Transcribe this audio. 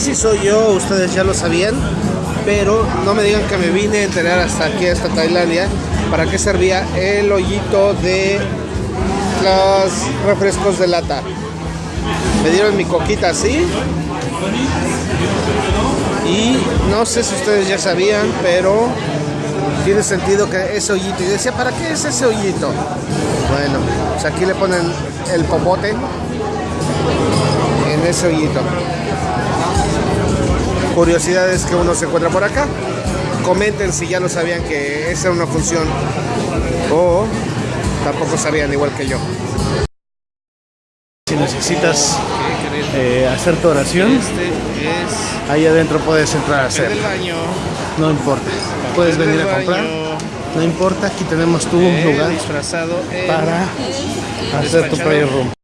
sé si soy yo, ustedes ya lo sabían, pero no me digan que me vine a enterar hasta aquí, hasta Tailandia, para qué servía el hoyito de los refrescos de lata. Me dieron mi coquita así. Y no sé si ustedes ya sabían, pero tiene sentido que ese hoyito. Y decía, ¿para qué es ese hoyito? Bueno, pues aquí le ponen el popote en ese hoyito. Curiosidades que uno se encuentra por acá. Comenten si ya lo sabían que esa era una función o tampoco sabían igual que yo. Si necesitas eh, hacer tu oración, Este es ahí adentro puedes entrar a hacer. No importa. Puedes venir a comprar. No importa, aquí tenemos tu Eh, lugar disfrazado para hacer tu despachado. prayer room.